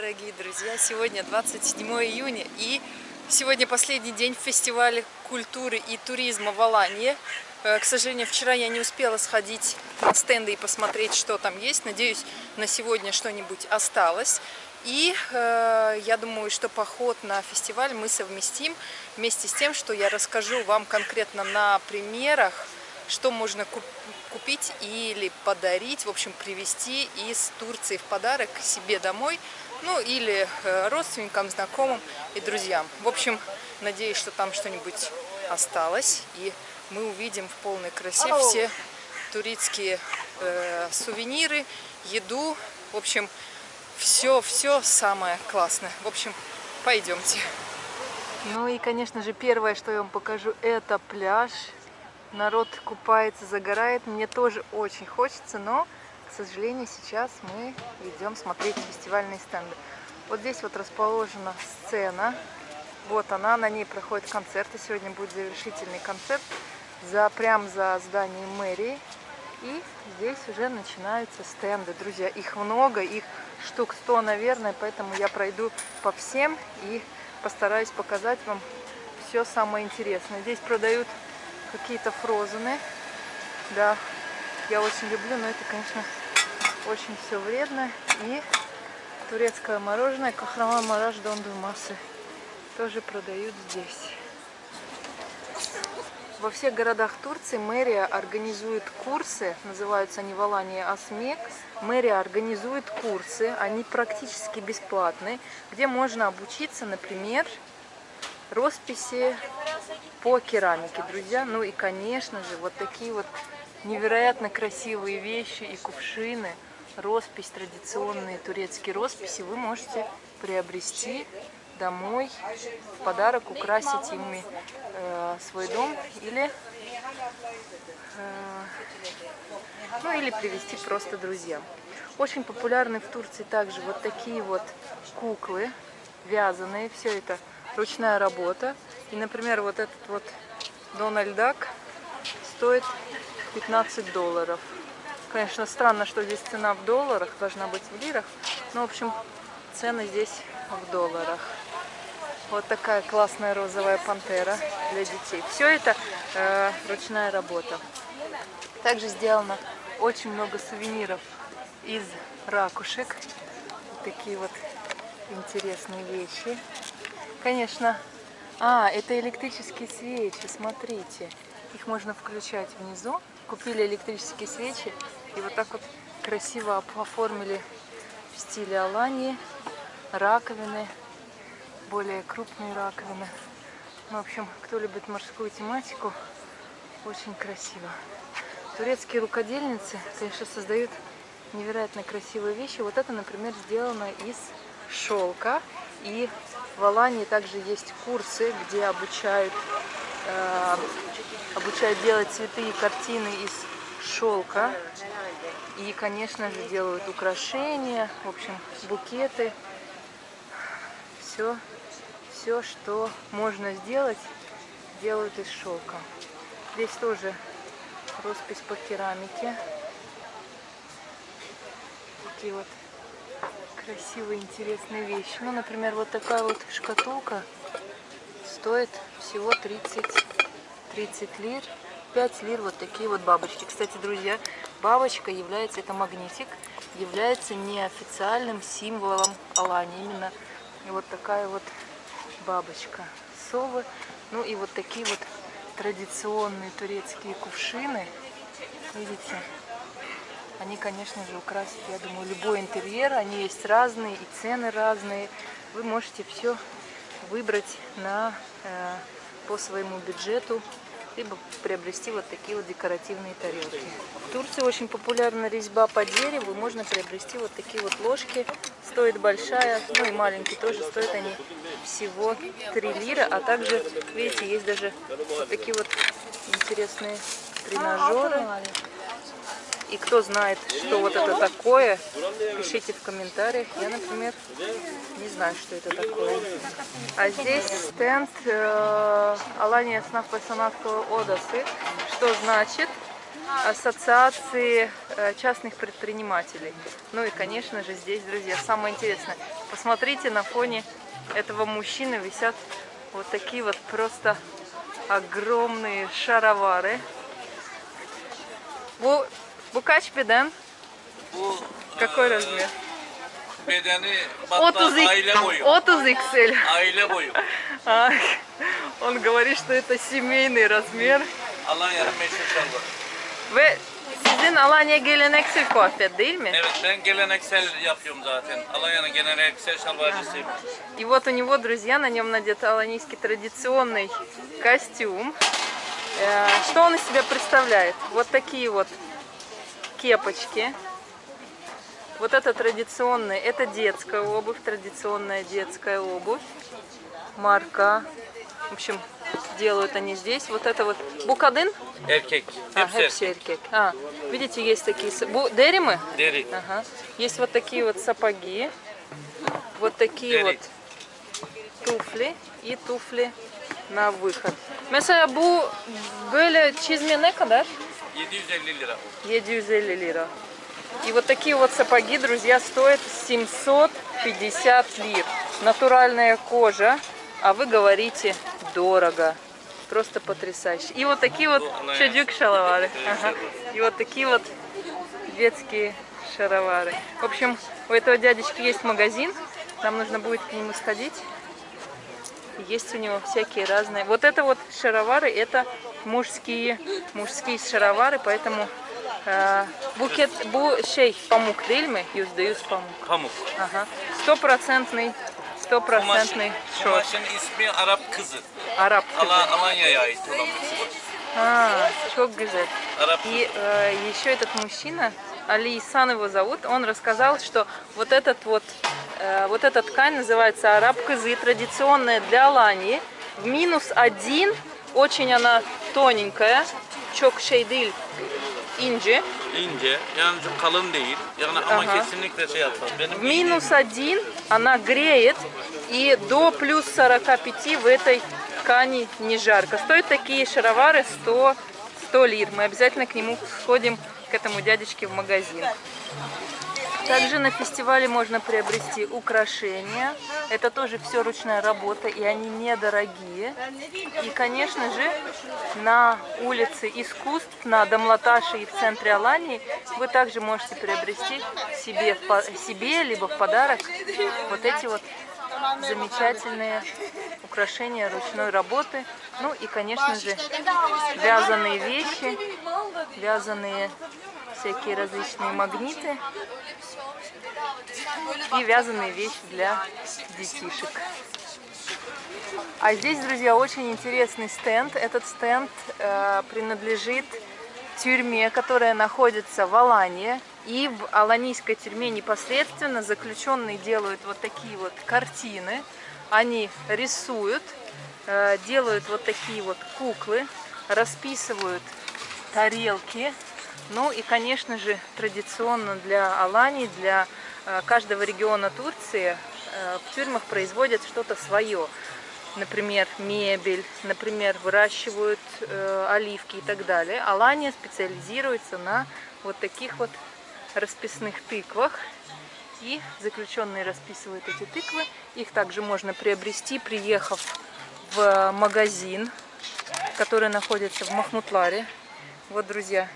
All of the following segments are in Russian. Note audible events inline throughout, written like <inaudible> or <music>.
дорогие друзья! Сегодня 27 июня и сегодня последний день фестиваля культуры и туризма в Алании. Э, к сожалению, вчера я не успела сходить на стенды и посмотреть, что там есть. Надеюсь, на сегодня что-нибудь осталось. И э, я думаю, что поход на фестиваль мы совместим вместе с тем, что я расскажу вам конкретно на примерах, что можно купить или подарить, в общем, привезти из Турции в подарок себе домой, ну или э, родственникам, знакомым и друзьям. В общем, надеюсь, что там что-нибудь осталось, и мы увидим в полной красе все турецкие э, сувениры, еду, в общем, все-все самое классное. В общем, пойдемте. Ну и, конечно же, первое, что я вам покажу, это пляж. Народ купается, загорает. Мне тоже очень хочется, но, к сожалению, сейчас мы идем смотреть фестивальные стенды. Вот здесь вот расположена сцена. Вот она, на ней проходит концерты. Сегодня будет завершительный концерт за, прямо за зданием мэрии. И здесь уже начинаются стенды, друзья. Их много, их штук 100, наверное, поэтому я пройду по всем и постараюсь показать вам все самое интересное. Здесь продают какие-то фрозены. Да, я очень люблю, но это, конечно, очень все вредно. И турецкое мороженое Кахраман Мараш Донду Массы тоже продают здесь. Во всех городах Турции мэрия организует курсы, называются они в Алании Асмек. Мэрия организует курсы, они практически бесплатные, где можно обучиться, например, росписи по керамике, друзья. Ну и, конечно же, вот такие вот невероятно красивые вещи и кувшины, роспись, традиционные турецкие росписи вы можете приобрести домой, в подарок украсить ими э, свой дом или, э, ну, или привезти просто друзьям. Очень популярны в Турции также вот такие вот куклы вязаные, все это ручная работа. И, например, вот этот вот Дональд Дак стоит 15 долларов. Конечно, странно, что здесь цена в долларах, должна быть в лирах. Но, в общем, цены здесь в долларах. Вот такая классная розовая пантера для детей. Все это э, ручная работа. Также сделано очень много сувениров из ракушек. Такие вот интересные вещи. Конечно. А, это электрические свечи, смотрите. Их можно включать внизу. Купили электрические свечи и вот так вот красиво оформили в стиле Алании. Раковины более крупные раковины. Ну, в общем, кто любит морскую тематику, очень красиво. Турецкие рукодельницы, конечно, создают невероятно красивые вещи. Вот это, например, сделано из шелка. И в Алании также есть курсы, где обучают, э, обучают делать цветы и картины из шелка. И, конечно же, делают украшения, в общем, букеты. Все все, что можно сделать, делают из шелка. Здесь тоже роспись по керамике. Такие вот красивые, интересные вещи. Ну, например, вот такая вот шкатулка стоит всего 30, 30 лир. 5 лир вот такие вот бабочки. Кстати, друзья, бабочка является, это магнитик, является неофициальным символом Алани. Именно вот такая вот бабочка, совы. Ну и вот такие вот традиционные турецкие кувшины. Видите? Они, конечно же, украсят, я думаю, любой интерьер. Они есть разные, и цены разные. Вы можете все выбрать на, э, по своему бюджету, либо приобрести вот такие вот декоративные тарелки. В Турции очень популярна резьба по дереву. Можно приобрести вот такие вот ложки. Стоит большая, ну и маленькие тоже. Стоят они всего 3 лира. А также, видите, есть даже вот такие вот интересные тренажеры. И кто знает, что вот это такое, пишите в комментариях. Я, например, не знаю, что это такое. А здесь стенд э, Алания Снав Пасанатского Одасы. Что значит? ассоциации э, частных предпринимателей. Ну и, конечно же, здесь, друзья, самое интересное. Посмотрите, на фоне этого мужчины висят вот такие вот просто огромные шаровары. Bu kaç beden? Bu Какой размер? bedeni hatta 30, aile boyu. 30 XL. Aile boyu. А, Он говорит, что это семейный размер. Alanya'nın meşhur şalvarı. Ve sizin Alanya geleneksel kıyafet değil mi? Evet ben geleneksel yapıyorum zaten. Alanya'nın geleneksel şalvarcısıyım. И вот у него, друзья, на нем надет аланийский традиционный костюм. Э, Что он из себя представляет? Вот такие вот кепочки. Вот это традиционная, это детская обувь, традиционная детская обувь. Марка. В общем, делают они здесь. Вот это вот букадын. Erkek. А, erkek. А, видите, есть такие... Бу... Дери мы? Deri. Ага. Есть вот такие вот сапоги, вот такие Deri. вот туфли и туфли на выход. Mesela bu böyle çizme ne kadar? 750 lira. 750 лира. И вот такие вот сапоги, друзья, стоят 750 лир. Натуральная кожа, а вы говорите дорого. Просто потрясающе. И вот такие вот Ну, она- чудюк шаловары. Ага. И вот такие вот детские шаровары. В общем, у этого дядечки есть магазин. Нам нужно будет к нему сходить. Есть у него всякие разные. Вот это вот шаровары, это мужские, мужские шаровары, поэтому э, букет, бу değil mi? Yüzde yüz pamuk. Pamuk. Ага. Стопроцентный, стопроцентный kumaşın ismi Arap kızı. Араб. Ala, Alanya'ya ait olan kızı. А, çok güzel. Arap И э, еще этот мужчина, Али Исан его зовут, он рассказал, что вот этот вот, э, вот эта ткань называется араб кызы, традиционная для Алании. В минус один, очень она тоненькая, çok şey değil, ince. ince, yani çok kalın değil. Yani ama Aha. kesinlikle şey yapar. Benim минус один она греет, и до плюс 45 в этой ткани не жарко. Стоят такие шаровары 100, 100 лир. Мы обязательно к нему сходим, к этому дядечке в магазин. Также на фестивале можно приобрести украшения. Это тоже все ручная работа, и они недорогие. И, конечно же, на улице искусств, на Домлаташе и в центре Алании вы также можете приобрести себе, себе либо в подарок вот эти вот замечательные украшения ручной работы. Ну и, конечно же, вязаные вещи, вязаные всякие различные магниты и вязаные вещи для детишек. А здесь, друзья, очень интересный стенд. Этот стенд э, принадлежит тюрьме, которая находится в Алании. И в аланийской тюрьме непосредственно заключенные делают вот такие вот картины. Они рисуют, э, делают вот такие вот куклы, расписывают тарелки. Ну и, конечно же, традиционно для Алании, для э, каждого региона Турции э, в тюрьмах производят что-то свое. Например, мебель, например, выращивают э, оливки и так далее. Алания специализируется на вот таких вот расписных тыквах. И заключенные расписывают эти тыквы. Их также можно приобрести, приехав в магазин, который находится в Махмутларе. Вот, друзья,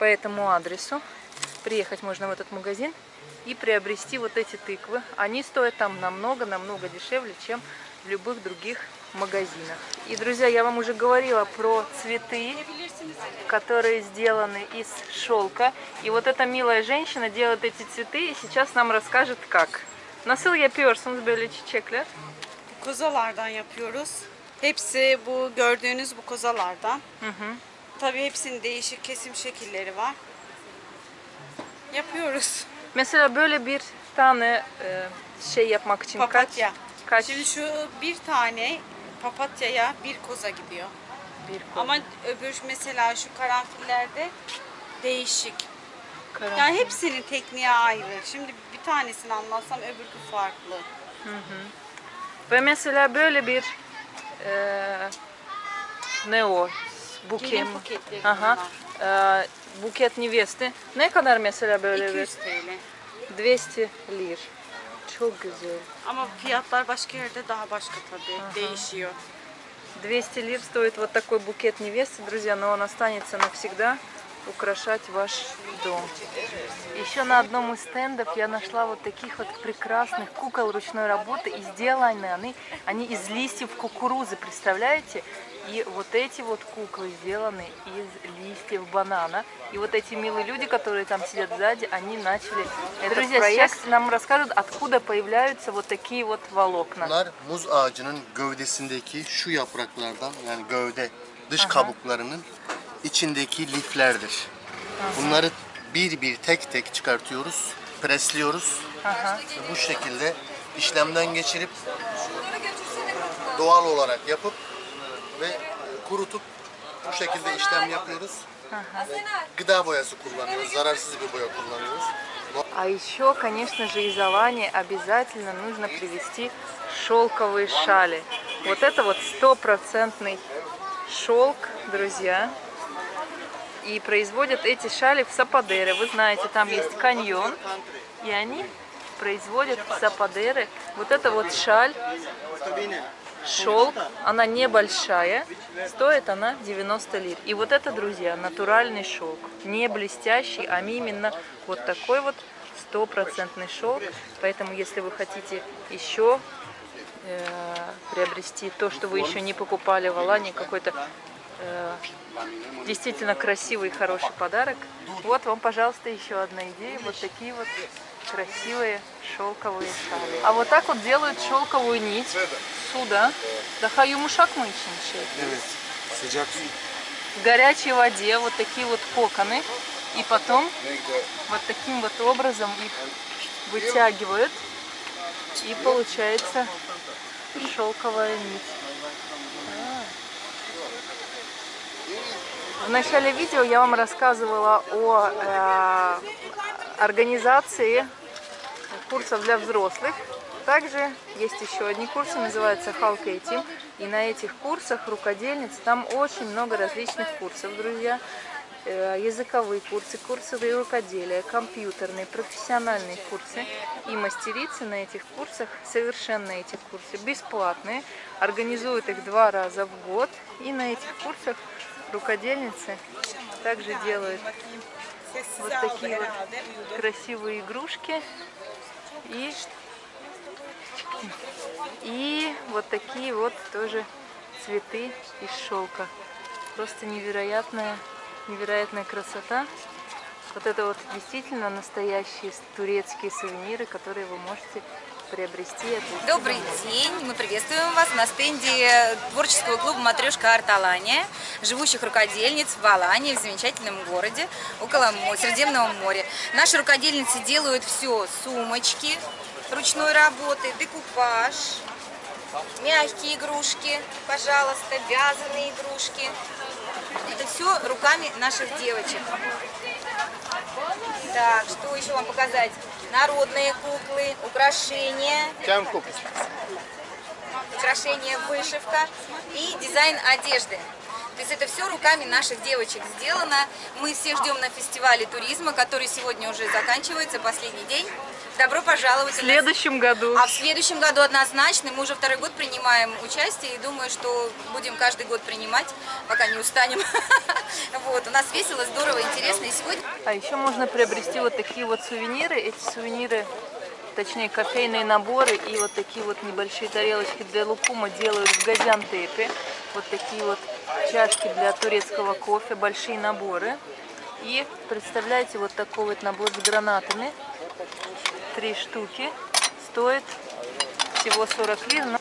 по этому адресу приехать можно в этот магазин и приобрести вот эти тыквы. Они стоят там намного-намного дешевле, чем в любых других магазинах. И, друзья, я вам уже говорила про цветы, которые сделаны из şolka. И вот эта mилая женщина делает эти цветы и сейчас нам расскажет как. Nasıl yapıyorsunuz böyle çiçekler? Kozalardan yapıyoruz. Hepsi bu gördüğünüz bu kozalardan. Hı hı. Tabii hepsinin değişik kesim şekilleri var. Yapıyoruz. Mesela böyle bir tane e, şey yapmak için Papatya. kaç? Kaç? Şimdi şu bir tane papatyaya bir koza gidiyor. bir koz. Ama öbür mesela şu karanfillerde değişik. Karan- Yani hepsinin tekniği ayrı. Şimdi bir tanesini anlatsam öbürkü farklı. Ve mesela böyle bir e, ne o? Gelin mi? buketleri Aha. Ee, buket neveste. Ne kadar mesela böyle bir? 200 TL. 200 lir. Çok güzel. Ama fiyatlar başka yerde daha başka tabii. Değişiyor. 200 лир стоит вот такой букет невесты, друзья, но он останется навсегда украшать ваш дом. Еще на одном из стендов я нашла вот таких вот прекрасных кукол ручной работы, и сделаны они, они из листьев кукурузы, представляете? И вот эти вот куклы сделаны из листьев банана. И вот эти милые люди, которые там сидят сзади, они начали этот Друзья, проект. сейчас- нам расскажут, откуда появляются вот такие вот волокна. Bunlar muz ağacının gövdesindeki şu yapraklardan yani gövde dış kabuklarının içindeki liflerdir. Bunları bir bir tek tek çıkartıyoruz, presliyoruz. Ve bu şekilde işlemden geçirip doğal olarak yapıp ve kurutup bu şekilde işlem yapıyoruz. Ve gıda. А еще, конечно же, из Алании обязательно нужно привезти шелковые шали. Вот это вот стопроцентный шелк, друзья. И производят эти шали в Сападере. Вы знаете, там есть каньон. И они производят в Сападере. Вот это вот шаль, шелк, она небольшая, стоит она 90 лир. И вот это, друзья, натуральный шелк, не блестящий, а именно вот такой вот стопроцентный шелк. Поэтому, если вы хотите еще э, приобрести то, что вы еще не покупали в Алане, какой-то э, действительно красивый и хороший подарок, вот вам, пожалуйста, еще одна идея. Вот такие вот красивые шелковые шали. А вот так вот делают шелковую нить сюда. Daha yumuşak mı için şey? Evet, sıcak su. В горячей воде вот такие вот коконы. И потом вот таким вот образом их вытягивают. И получается шелковая нить. А. В начале видео я вам рассказывала о э, организации курсов для взрослых. Также есть еще одни курсы, называются Halkey Team. И на этих курсах рукодельниц, там очень много различных курсов, друзья. Э, Языковые курсы, курсы рукоделия, компьютерные, профессиональные курсы. И мастерицы на этих курсах, совершенно эти курсы бесплатные, организуют их два раза в год. И на этих курсах рукодельницы также делают вот такие вот красивые игрушки и и вот такие вот тоже цветы из шелка. Просто невероятная невероятная красота. Вот это вот действительно настоящие турецкие сувениры которые вы можете приобрести. Добрый день, мы приветствуем вас на стенде творческого клуба «Матрешка Арт Алания», живущих рукодельниц в Алании, в замечательном городе, около Средиземного моря. Наши рукодельницы делают все, сумочки ручной работы, декупаж, мягкие игрушки, пожалуйста, вязаные игрушки. Это все руками наших девочек. Так, что еще вам показать? Народные куклы, украшения, Kem kokusu. украшения, вышивка и дизайн одежды. То есть это все руками наших девочек сделано. Мы всех ждем на фестивале туризма, который сегодня уже заканчивается, последний день. Добро пожаловать. в нас. следующем году А в следующем году однозначно. Мы уже второй год принимаем участие и думаю, что будем каждый год принимать, пока не устанем. <laughs> Вот, у нас весело, здорово, интересно. И сегодня А еще можно приобрести вот такие вот сувениры. Эти сувениры, точнее кофейные наборы и вот такие вот небольшие тарелочки для лукума делают в Газиантепе. Вот такие вот чашки для турецкого кофе, большие наборы. И представляете, вот такой вот набор с гранатами. Три штуки. Стоит всего 40 лир. но-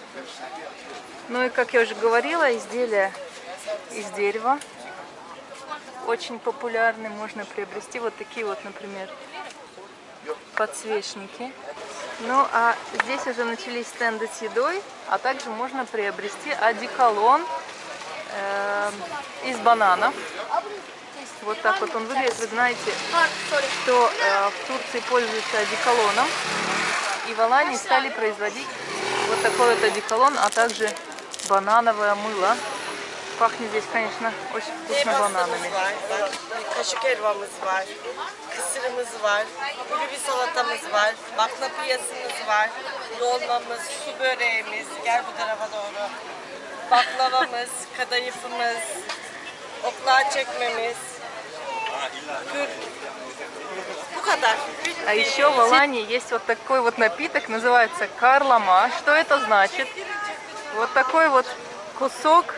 Ну и, как я уже говорила, изделия из дерева очень популярны. Можно приобрести вот такие вот, например, подсвечники. Ну, а здесь уже начались стенды с едой, а также можно приобрести одеколон эм, из бананов. Вот так вот он выглядит. Вы знаете, что э, в Турции пользуются одеколоном. И в Алании стали производить вот такой вот одеколон, а также банановое мыло. Пахнет здесь, конечно, очень вкусно бананами. kaşık helvamız baklavamız, kadayıfımız, oklağa çekmemiz, kadar. А еще в Алании есть вот такой вот напиток, называется карлама. Что это значит? Вот такой вот кусок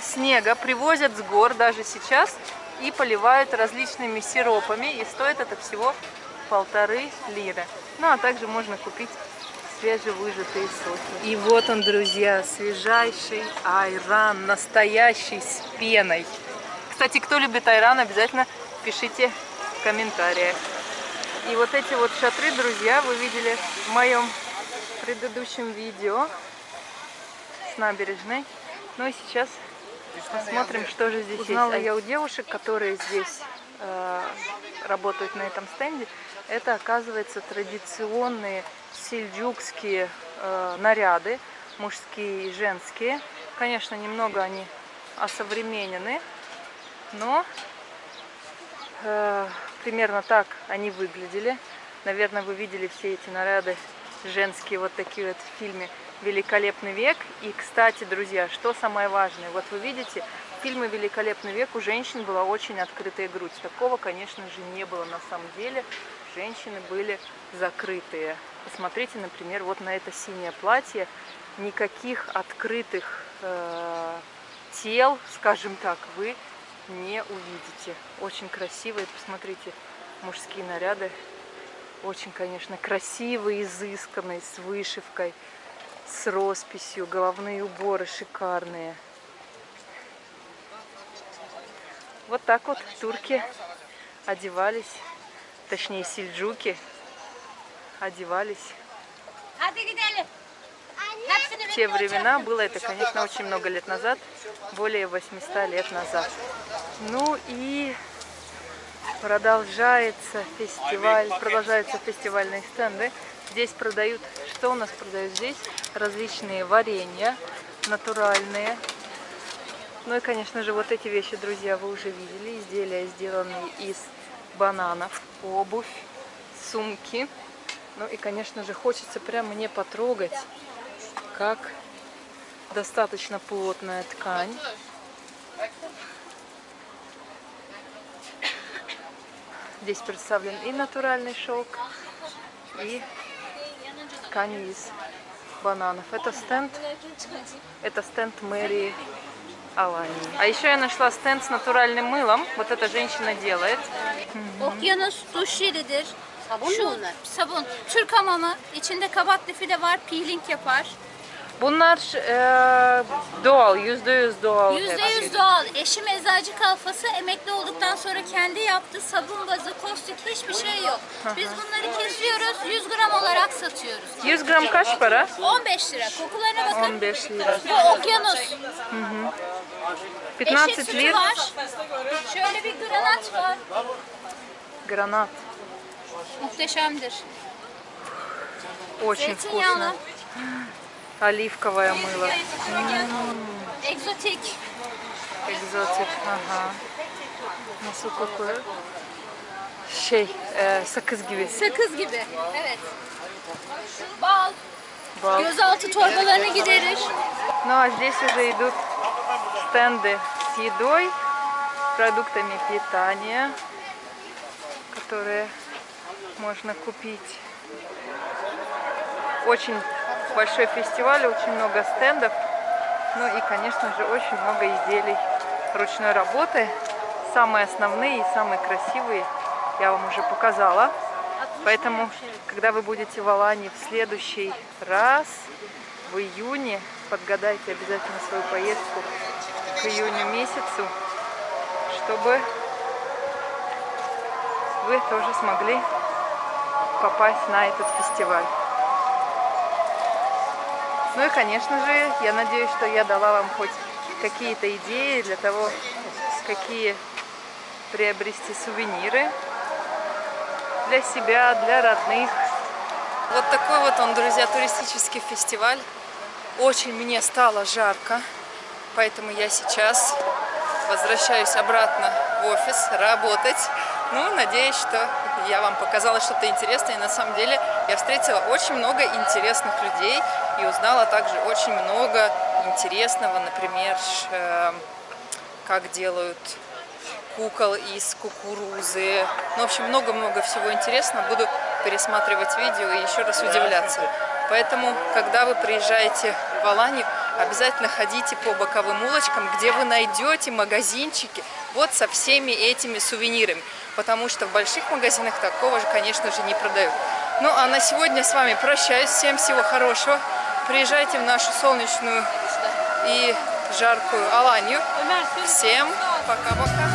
снега привозят с гор даже сейчас и поливают различными сиропами. И стоит это всего полторы лиры. Ну, а также можно купить свежевыжатые соки. И вот он, друзья, свежайший айран, настоящий с пеной. Кстати, кто любит айран, обязательно пишите в комментариях. И вот эти вот шатры, друзья, вы видели в моем предыдущем видео с набережной. Ну и сейчас посмотрим, что же здесь Узнала есть. я у девушек, которые здесь э, работают на этом стенде. Это, оказывается, традиционные сельджукские э, наряды, мужские и женские. Конечно, немного они осовременены, но Э, примерно так они выглядели. Наверное, вы видели все эти наряды женские вот такие вот в фильме «Великолепный век». И, кстати, друзья, что самое важное, вот вы видите, в фильме «Великолепный век» у женщин была очень открытая грудь. Такого, конечно же, не было на самом деле. Женщины были закрытые. Посмотрите, например, вот на это синее платье. Никаких открытых э, тел, скажем так, вы не увидите. Очень красивые, посмотрите, мужские наряды. Очень, конечно, красивые, изысканные, с вышивкой, с росписью, головные уборы шикарные. Вот так вот турки одевались, точнее сельджуки одевались. Gidelim. В те времена было это, конечно, очень много лет назад, более 800 лет назад. Ну и продолжается фестиваль, продолжаются фестивальные стенды. Здесь продают, что у нас продают здесь? Различные варенья натуральные. Ну и, конечно же, вот эти вещи, друзья, вы уже видели. Изделия, сделанные из бананов, обувь, сумки. Ну и, конечно же, хочется прям мне потрогать, как достаточно плотная ткань. Здесь представлен и натуральный шелк, и ткань из бананов. Это стенд, это стенд мэрии Алании. А еще я нашла стенд с натуральным мылом. Вот эта женщина делает. Hı hı. Okyanus duş jelidir. Sabun Şu, mu bunlar? Sabun. Türk hamamı. içinde kabaklı file var. Peeling yapar. Bunlar e, doğal, yüzde yüz doğal. Yüzde yüz doğal. Eşim eczacı kalfası emekli olduktan sonra kendi yaptı. Sabun bazı, kostik hiçbir şey yok. Biz bunları kesiyoruz, 100 gram olarak satıyoruz. 100 gram kaç para? 15 lira. Kokularına bakın. 15 lira. Bu okyanus. Hı hı. Eşek 15 sütü lira. var. Şöyle bir granat var. Гранат. Muhteşemdir. Очень вкусно. Оливковое мыло. Egzotik. Экзотик. Ага. Nasıl kokuyor? Şey, e, sakız gibi. Sakız gibi. Evet. Bal. Бал. Gözaltı torbalarını giderir. Ну а здесь уже идут стенды с едой, продуктами питания, которые можно купить. Очень большой фестиваль, очень много стендов. Ну и, конечно же, очень много изделий ручной работы. Самые основные и самые красивые я вам уже показала. Поэтому, когда вы будете в Алании в следующий раз, в июне, подгадайте обязательно свою поездку к июню месяцу, чтобы вы тоже смогли попасть на этот фестиваль. Ну и, конечно же, я надеюсь, что я дала вам хоть какие-то идеи для того, какие приобрести сувениры для себя, для родных. Вот такой вот он, друзья, туристический фестиваль. Очень мне стало жарко. Поэтому я сейчас возвращаюсь обратно в офис работать. Ну, надеюсь, что я вам показала что-то интересное. И на самом деле я встретила очень много интересных людей и узнала также очень много интересного, например, ш- э, как делают кукол из кукурузы. Ну, в общем, много-много всего интересного. Буду пересматривать видео и еще раз удивляться. Поэтому, когда вы приезжаете в Аланию, обязательно ходите по боковым улочкам, где вы найдете магазинчики вот со всеми этими сувенирами. Потому что в больших магазинах такого же, конечно же, не продают. Ну, а на сегодня с вами прощаюсь. Всем всего хорошего. Приезжайте в нашу солнечную и жаркую Аланию. Всем пока-пока.